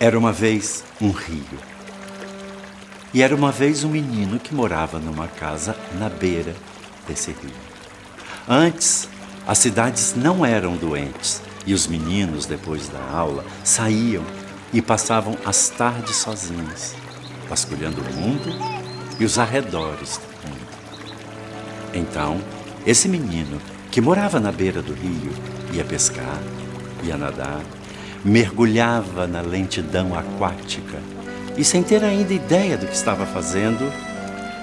Era uma vez um rio. E era uma vez um menino que morava numa casa na beira desse rio. Antes, as cidades não eram doentes e os meninos, depois da aula, saíam e passavam as tardes sozinhos, vasculhando o mundo e os arredores do mundo. Então, esse menino, que morava na beira do rio, ia pescar, ia nadar, mergulhava na lentidão aquática e, sem ter ainda ideia do que estava fazendo,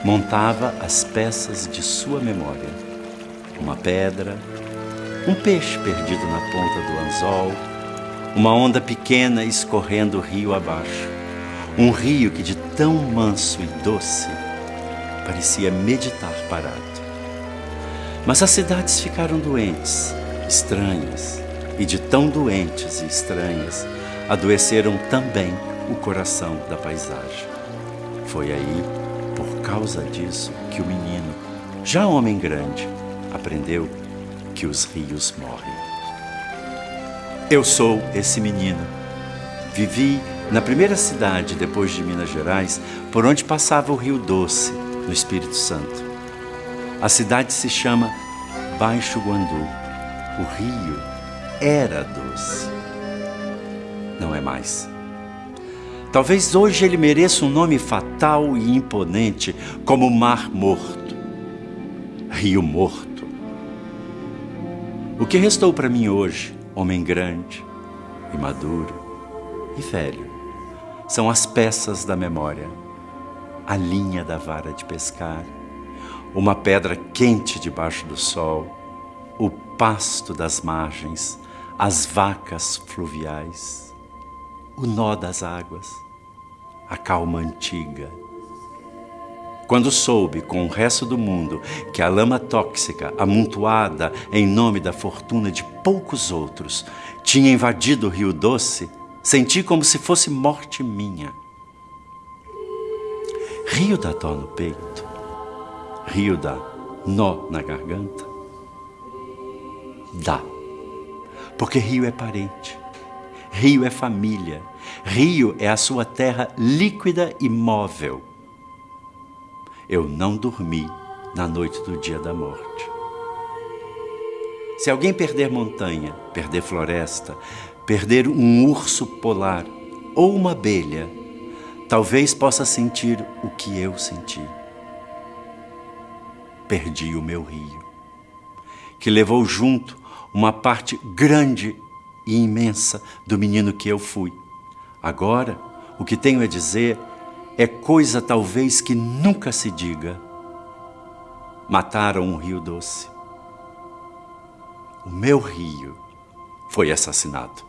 montava as peças de sua memória. Uma pedra, um peixe perdido na ponta do anzol, uma onda pequena escorrendo rio abaixo. Um rio que, de tão manso e doce, parecia meditar parado. Mas as cidades ficaram doentes, estranhas, e de tão doentes e estranhas, adoeceram também o coração da paisagem. Foi aí, por causa disso, que o menino, já homem grande, aprendeu que os rios morrem. Eu sou esse menino. Vivi na primeira cidade depois de Minas Gerais, por onde passava o Rio Doce, no Espírito Santo. A cidade se chama Baixo Guandu. O rio era doce. Não é mais. Talvez hoje ele mereça um nome fatal e imponente, como Mar Morto, Rio Morto. O que restou para mim hoje, homem grande e maduro e velho, são as peças da memória, a linha da vara de pescar, uma pedra quente debaixo do sol, o pasto das margens, as vacas fluviais, o nó das águas, a calma antiga. Quando soube com o resto do mundo que a lama tóxica, amontoada em nome da fortuna de poucos outros, tinha invadido o Rio Doce, senti como se fosse morte minha. Rio dá dó no peito, rio dá nó na garganta. Dá, porque rio é parente, rio é família, rio é a sua terra líquida e móvel. Eu não dormi na noite do dia da morte. Se alguém perder montanha, perder floresta, perder um urso polar ou uma abelha, talvez possa sentir o que eu senti. Perdi o meu rio, que levou junto uma parte grande e imensa do menino que eu fui. Agora, o que tenho a dizer é coisa talvez que nunca se diga. Mataram um rio doce. O meu rio foi assassinado.